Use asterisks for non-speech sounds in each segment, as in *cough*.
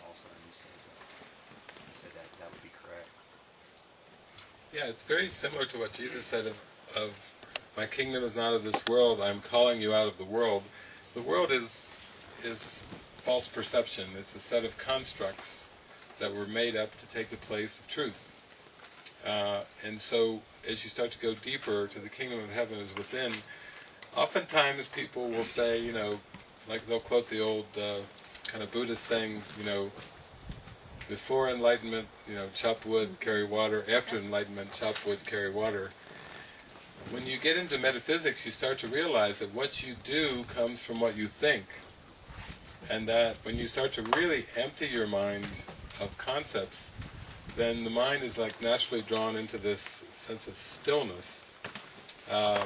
follows also. That, said that that would be correct. Yeah, it's very similar to what Jesus said of, of my kingdom is not of this world, I'm calling you out of the world. The world is is false perception. It's a set of constructs that were made up to take the place of truth. Uh, and so, as you start to go deeper to the kingdom of heaven is within, oftentimes people will say, you know, like they'll quote the old uh, kind of Buddhist saying, you know, before enlightenment, you know, chop wood, carry water. After enlightenment, chop wood, carry water. When you get into metaphysics, you start to realize that what you do comes from what you think. And that when you start to really empty your mind of concepts, then the mind is like naturally drawn into this sense of stillness. Uh,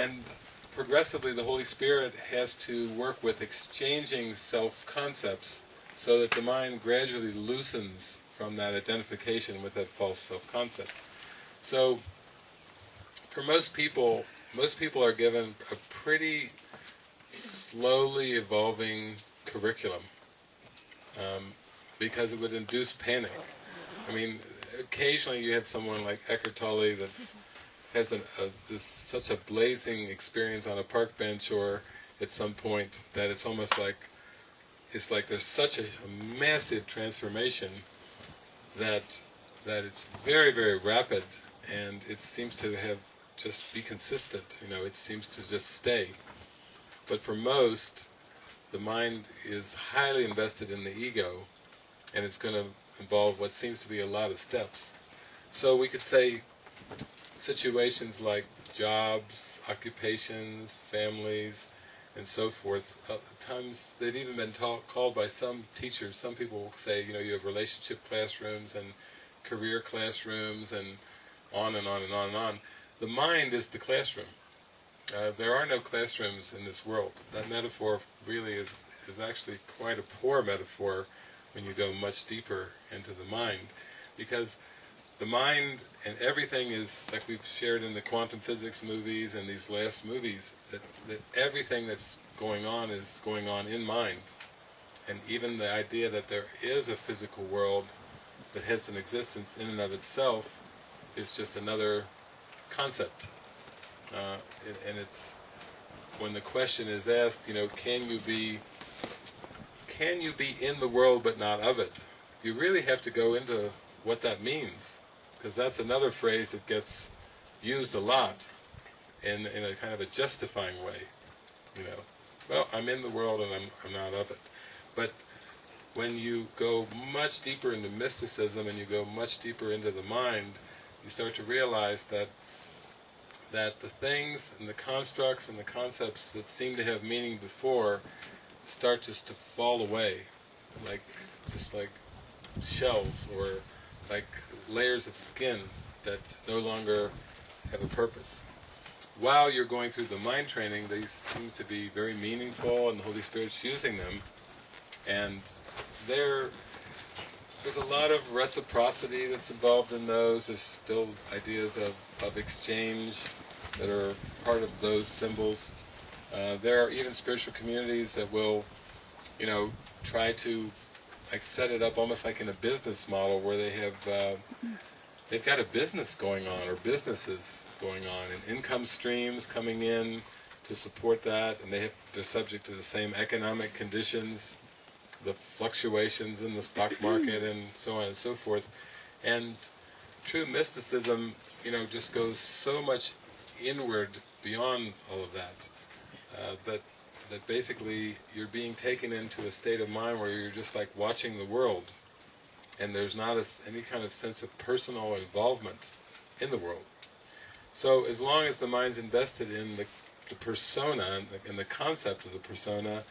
and progressively the Holy Spirit has to work with exchanging self-concepts so that the mind gradually loosens from that identification with that false self-concept. So, for most people, most people are given a pretty slowly evolving curriculum um, because it would induce panic. I mean, occasionally you have someone like Eckhart Tolle that's has an, a, this, such a blazing experience on a park bench or at some point that it's almost like it's like there's such a, a massive transformation that that it's very very rapid and it seems to have just be consistent you know it seems to just stay. But for most the mind is highly invested in the ego and it's going to involve what seems to be a lot of steps. So we could say situations like jobs occupations families and so forth. Uh, times they've even been taught, called by some teachers, some people say, you know, you have relationship classrooms and career classrooms and on and on and on and on. The mind is the classroom. Uh, there are no classrooms in this world. That metaphor really is, is actually quite a poor metaphor when you go much deeper into the mind because the mind and everything is, like we've shared in the quantum physics movies and these last movies, that, that everything that's going on is going on in mind. And even the idea that there is a physical world that has an existence in and of itself is just another concept. Uh, and it's, when the question is asked, you know, can you be, can you be in the world but not of it? You really have to go into what that means because that's another phrase that gets used a lot in, in a kind of a justifying way. You know, well, I'm in the world and I'm, I'm not of it. But when you go much deeper into mysticism and you go much deeper into the mind, you start to realize that that the things and the constructs and the concepts that seem to have meaning before start just to fall away, like just like shells or like layers of skin that no longer have a purpose. While you're going through the mind training, these seem to be very meaningful and the Holy Spirit's using them. And there, there's a lot of reciprocity that's involved in those. There's still ideas of, of exchange that are part of those symbols. Uh, there are even spiritual communities that will, you know, try to like set it up almost like in a business model where they have uh, they've got a business going on or businesses going on and income streams coming in to support that. And they have they're subject to the same economic conditions the fluctuations in the stock *clears throat* market and so on and so forth. And true mysticism you know just goes so much inward beyond all of that uh, that that basically you're being taken into a state of mind where you're just like watching the world and there's not a, any kind of sense of personal involvement in the world. So as long as the mind's invested in the, the persona and the, and the concept of the persona,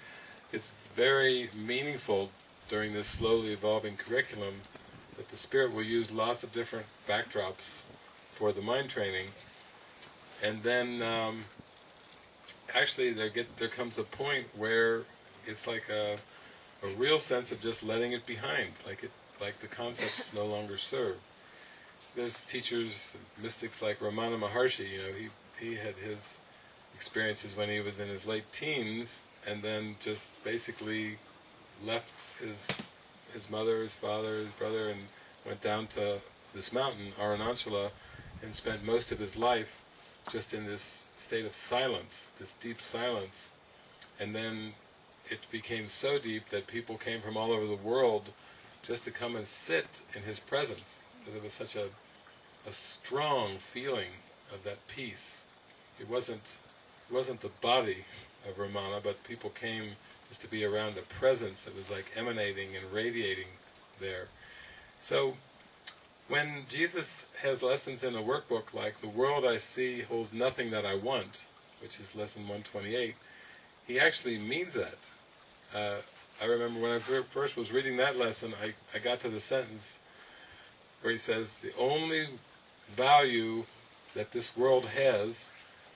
it's very meaningful during this slowly evolving curriculum that the Spirit will use lots of different backdrops for the mind training. And then um, actually there get there comes a point where it's like a a real sense of just letting it behind, like it like the concepts no longer serve. There's teachers, mystics like Ramana Maharshi, you know, he he had his experiences when he was in his late teens, and then just basically left his his mother, his father, his brother, and went down to this mountain, Arunachala, and spent most of his life just in this state of silence, this deep silence. And then it became so deep that people came from all over the world just to come and sit in his presence, because it was such a, a strong feeling of that peace. It wasn't, it wasn't the body of Ramana, but people came just to be around the presence that was like emanating and radiating there. So when Jesus has lessons in a workbook like The World I See Holds Nothing That I Want, which is lesson 128, he actually means that. Uh, I remember when I first was reading that lesson, I, I got to the sentence where he says, the only value that this world has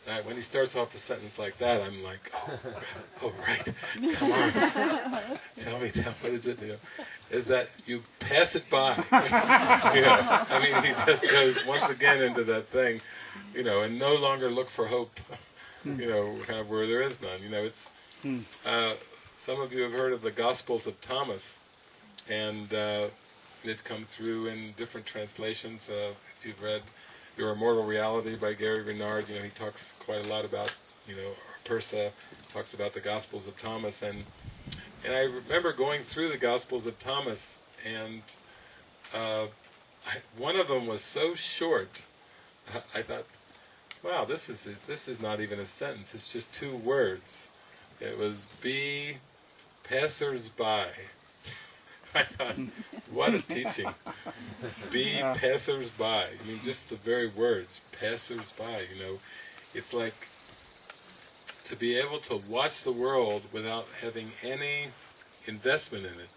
uh, when he starts off the sentence like that, I'm like, oh, oh right, come on, *laughs* tell me, tell what is it? You know, is that you pass it by? *laughs* you know, I mean, he just goes once again into that thing, you know, and no longer look for hope, you know, kind of where there is none. You know, it's uh, some of you have heard of the Gospels of Thomas, and uh, it come through in different translations. Uh, if you've read your Immortal Reality by Gary Renard, you know, he talks quite a lot about, you know, Pursah, talks about the Gospels of Thomas, and and I remember going through the Gospels of Thomas, and uh, I, one of them was so short, I, thought, wow, this is this is not even a sentence, it's just two words. It was be passers-by. *laughs* Thought, what a teaching. Be passers-by. I mean, just the very words, passers-by, you know. It's like to be able to watch the world without having any investment in it.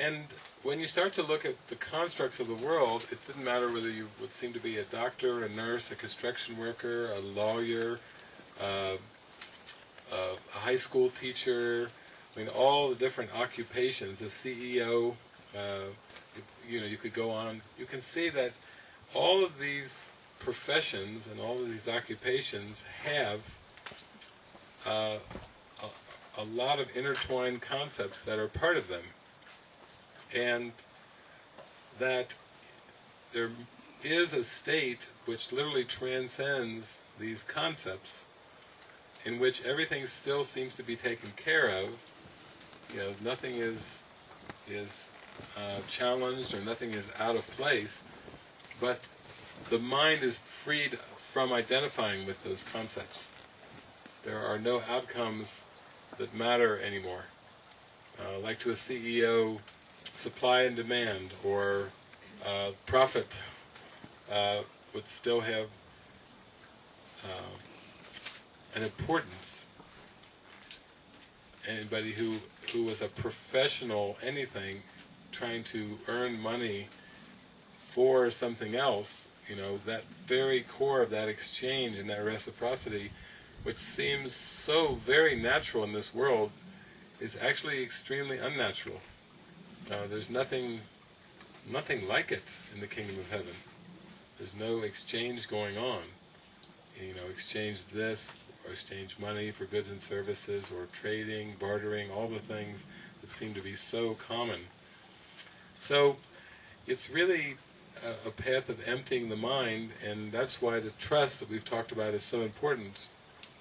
And when you start to look at the constructs of the world, it didn't matter whether you would seem to be a doctor, a nurse, a construction worker, a lawyer, uh, a high school teacher, I mean, all the different occupations, the CEO, uh, you know, you could go on, you can see that all of these professions and all of these occupations have uh, a, a lot of intertwined concepts that are part of them. And that there is a state which literally transcends these concepts in which everything still seems to be taken care of, you know, nothing is is uh, challenged or nothing is out of place, but the mind is freed from identifying with those concepts. There are no outcomes that matter anymore. Uh, like to a CEO, supply and demand or uh, profit uh, would still have uh, an importance anybody who who was a professional anything trying to earn money for something else, you know, that very core of that exchange and that reciprocity, which seems so very natural in this world, is actually extremely unnatural. Uh, there's nothing, nothing like it in the kingdom of heaven. There's no exchange going on. You know, exchange this or exchange money for goods and services, or trading, bartering, all the things that seem to be so common. So it's really a, a path of emptying the mind, and that's why the trust that we've talked about is so important,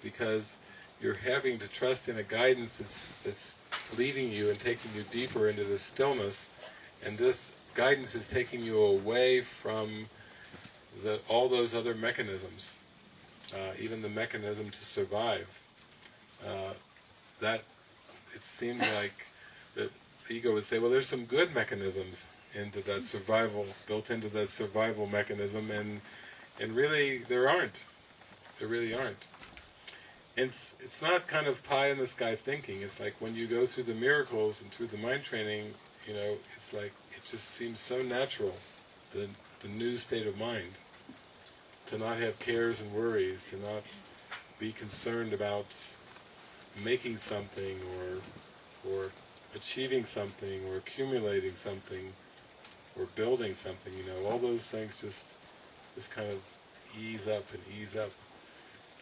because you're having to trust in a guidance that's, that's leading you and taking you deeper into the stillness, and this guidance is taking you away from the, all those other mechanisms uh, even the mechanism to survive. Uh, that, it seems *laughs* like the ego would say, well there's some good mechanisms into that survival, built into that survival mechanism, and and really there aren't. There really aren't. And it's, it's not kind of pie in the sky thinking, it's like when you go through the miracles and through the mind training, you know, it's like, it just seems so natural, the, the new state of mind to not have cares and worries, to not be concerned about making something or or achieving something or accumulating something or building something, you know, all those things just just kind of ease up and ease up.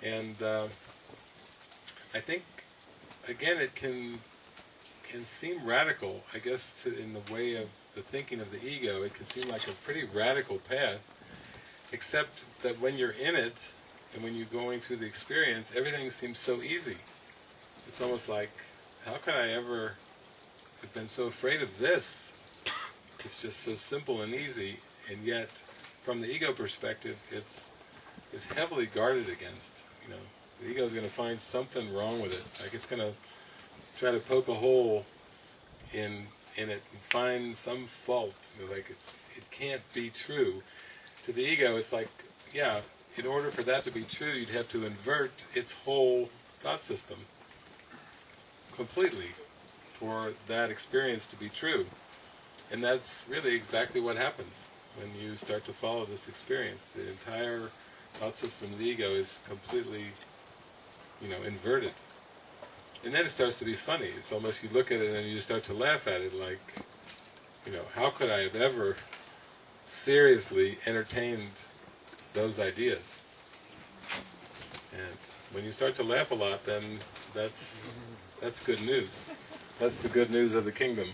And uh, I think, again, it can can seem radical, I guess, to in the way of the thinking of the ego. It can seem like a pretty radical path, except that when you're in it and when you're going through the experience, everything seems so easy. It's almost like, how could I ever have been so afraid of this? It's just so simple and easy, and yet, from the ego perspective, it's it's heavily guarded against. You know, the ego is going to find something wrong with it. Like it's going to try to poke a hole in in it and find some fault. You know, like it's it can't be true. To the ego, it's like, yeah, in order for that to be true, you'd have to invert its whole thought system completely for that experience to be true. And that's really exactly what happens when you start to follow this experience. The entire thought system of the ego is completely, you know, inverted. And then it starts to be funny. It's almost, you look at it and you start to laugh at it like, you know, how could I have ever seriously entertained those ideas? And when you start to laugh a lot, then that's that's good news. That's the good news of the kingdom.